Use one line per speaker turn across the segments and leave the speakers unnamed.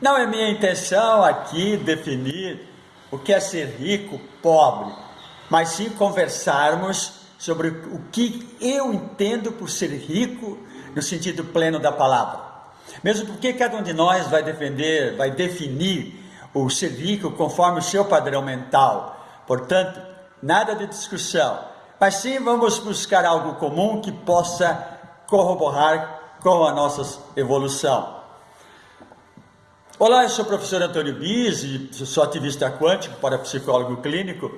Não é minha intenção aqui definir o que é ser rico, pobre, mas sim conversarmos sobre o que eu entendo por ser rico no sentido pleno da palavra. Mesmo porque cada um de nós vai defender, vai definir o ser rico conforme o seu padrão mental. Portanto, nada de discussão, mas sim vamos buscar algo comum que possa corroborar com a nossa evolução. Olá, eu sou o professor Antônio Bis, sou ativista quântico para psicólogo clínico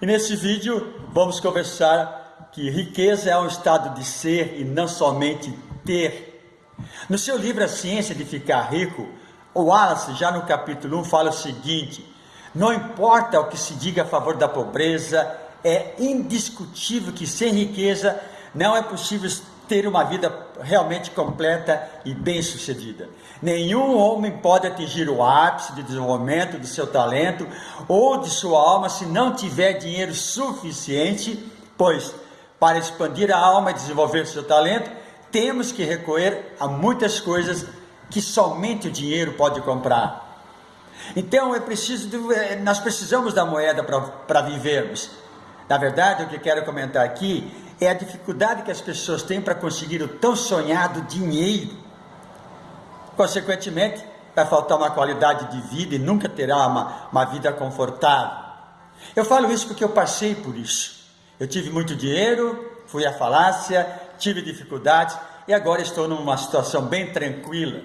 e nesse vídeo vamos conversar que riqueza é um estado de ser e não somente ter. No seu livro A Ciência de Ficar Rico, o Wallace, já no capítulo 1, fala o seguinte: não importa o que se diga a favor da pobreza, é indiscutível que sem riqueza não é possível ter uma vida realmente completa e bem-sucedida. Nenhum homem pode atingir o ápice de desenvolvimento do seu talento ou de sua alma se não tiver dinheiro suficiente, pois para expandir a alma e desenvolver seu talento, temos que recorrer a muitas coisas que somente o dinheiro pode comprar. Então é preciso, eh, nós precisamos da moeda para vivermos. Na verdade, o que quero comentar aqui é a dificuldade que as pessoas têm para conseguir o tão sonhado dinheiro. Consequentemente, vai faltar uma qualidade de vida e nunca terá uma, uma vida confortável. Eu falo isso porque eu passei por isso. Eu tive muito dinheiro, fui à falácia, tive dificuldades e agora estou numa situação bem tranquila.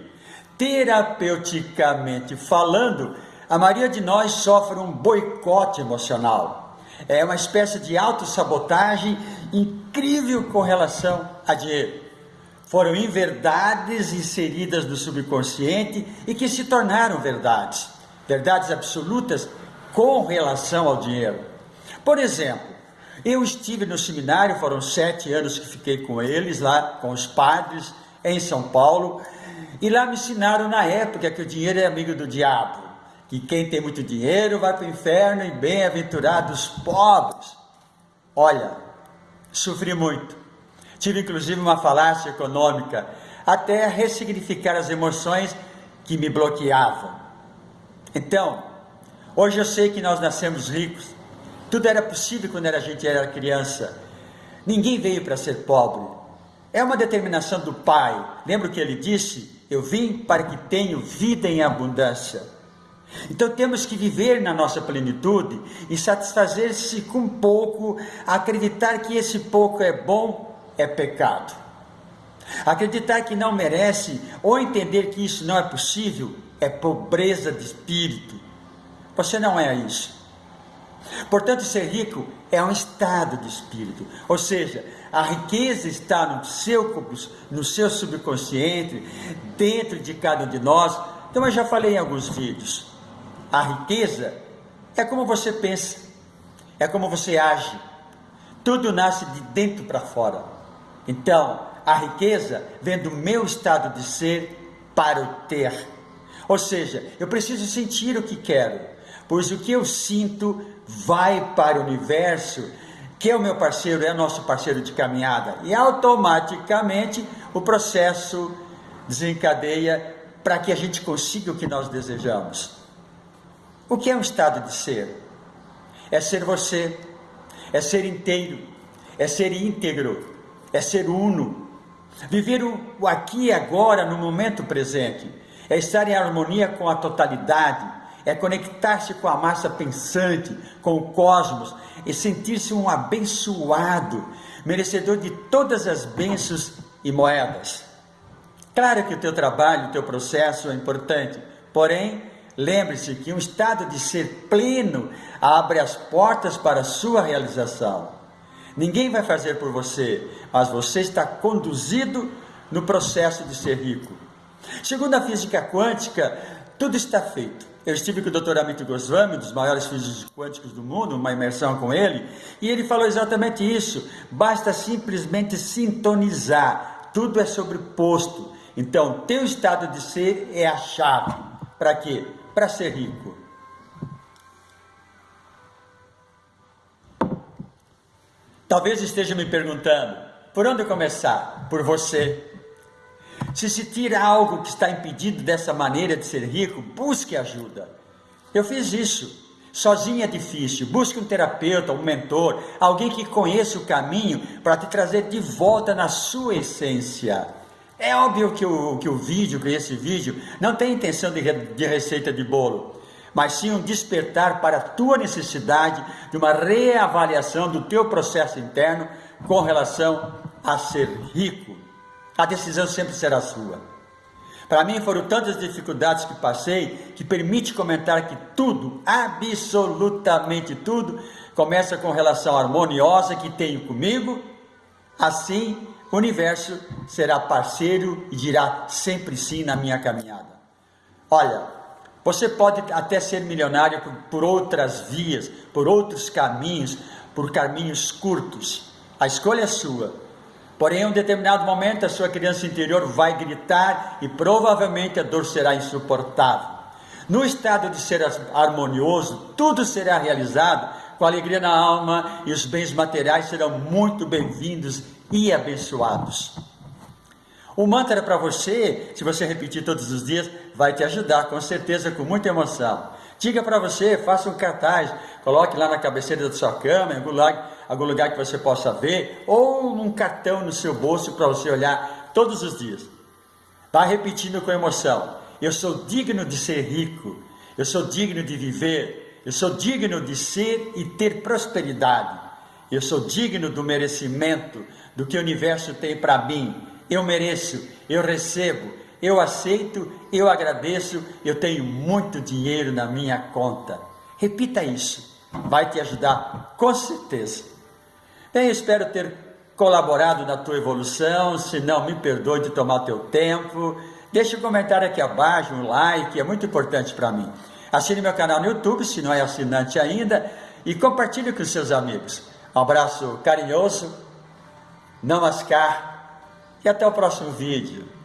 Terapeuticamente falando, a maioria de nós sofre um boicote emocional é uma espécie de autossabotagem incrível com relação a dinheiro. Foram inverdades inseridas no subconsciente e que se tornaram verdades, verdades absolutas com relação ao dinheiro. Por exemplo, eu estive no seminário, foram sete anos que fiquei com eles lá, com os padres, em São Paulo, e lá me ensinaram na época que o dinheiro é amigo do diabo que quem tem muito dinheiro vai para o inferno e bem-aventurados pobres. Olha, sofri muito. Tive inclusive uma falácia econômica, até ressignificar as emoções que me bloqueavam. Então, hoje eu sei que nós nascemos ricos. Tudo era possível quando a gente era criança. Ninguém veio para ser pobre. É uma determinação do Pai. Lembra o que ele disse? Eu vim para que tenham vida em abundância. Então temos que viver na nossa plenitude e satisfazer-se com pouco, acreditar que esse pouco é bom é pecado. Acreditar que não merece ou entender que isso não é possível é pobreza de espírito. Você não é isso. Portanto, ser rico é um estado de espírito, ou seja, a riqueza está no seu, no seu subconsciente, dentro de cada um de nós. Então, eu já falei em alguns vídeos. A riqueza é como você pensa, é como você age. Tudo nasce de dentro para fora. Então, a riqueza vem do meu estado de ser para o ter. Ou seja, eu preciso sentir o que quero, pois o que eu sinto vai para o universo, que é o meu parceiro, é nosso parceiro de caminhada, e automaticamente o processo desencadeia para que a gente consiga o que nós desejamos. O que é um estado de ser? É ser você, é ser inteiro, é ser íntegro, é ser uno. Viver o aqui e agora, no momento presente, é estar em harmonia com a totalidade, é conectar-se com a massa pensante, com o cosmos e sentir-se um abençoado, merecedor de todas as bênçãos e moedas. Claro que o teu trabalho, o teu processo é importante, porém, Lembre-se que um estado de ser pleno abre as portas para a sua realização. Ninguém vai fazer por você, mas você está conduzido no processo de ser rico. Segundo a física quântica, tudo está feito. Eu estive com o Dr. Amit Goswami, um dos maiores físicos quânticos do mundo, uma imersão com ele, e ele falou exatamente isso. Basta simplesmente sintonizar. Tudo é sobreposto. Então, teu estado de ser é a chave. Para quê? Para ser rico? Talvez esteja me perguntando, por onde começar? Por você. Se se tira algo que está impedido dessa maneira de ser rico, busque ajuda. Eu fiz isso. Sozinho é difícil. Busque um terapeuta, um mentor, alguém que conheça o caminho para te trazer de volta na sua essência. É óbvio que o, que o vídeo, que esse vídeo, não tem intenção de, de receita de bolo mas sim um despertar para a tua necessidade de uma reavaliação do teu processo interno com relação a ser rico. A decisão sempre será sua. Para mim foram tantas dificuldades que passei que permite comentar que tudo, absolutamente tudo, começa com relação harmoniosa que tenho comigo. Assim, o universo será parceiro e dirá sempre sim na minha caminhada. Olha, você pode até ser milionário por outras vias, por outros caminhos, por caminhos curtos. A escolha é sua. Porém, em um determinado momento, a sua criança interior vai gritar e provavelmente a dor será insuportável. No estado de ser harmonioso, tudo será realizado com alegria na alma e os bens materiais serão muito bem-vindos e abençoados. O mantra para você, se você repetir todos os dias, vai te ajudar, com certeza, com muita emoção. Diga para você, faça um cartaz, coloque lá na cabeceira da sua cama, em algum lugar, algum lugar que você possa ver, ou num cartão no seu bolso para você olhar todos os dias. Vá repetindo com emoção. Eu sou digno de ser rico, eu sou digno de viver, eu sou digno de ser e ter prosperidade, eu sou digno do merecimento do que o universo tem para mim eu mereço, eu recebo, eu aceito, eu agradeço, eu tenho muito dinheiro na minha conta. Repita isso, vai te ajudar com certeza. Bem, espero ter colaborado na tua evolução, se não, me perdoe de tomar teu tempo. Deixe um comentário aqui abaixo, um like, é muito importante para mim. Assine meu canal no YouTube, se não é assinante ainda, e compartilhe com seus amigos. Um abraço carinhoso, namaskar e até o próximo vídeo.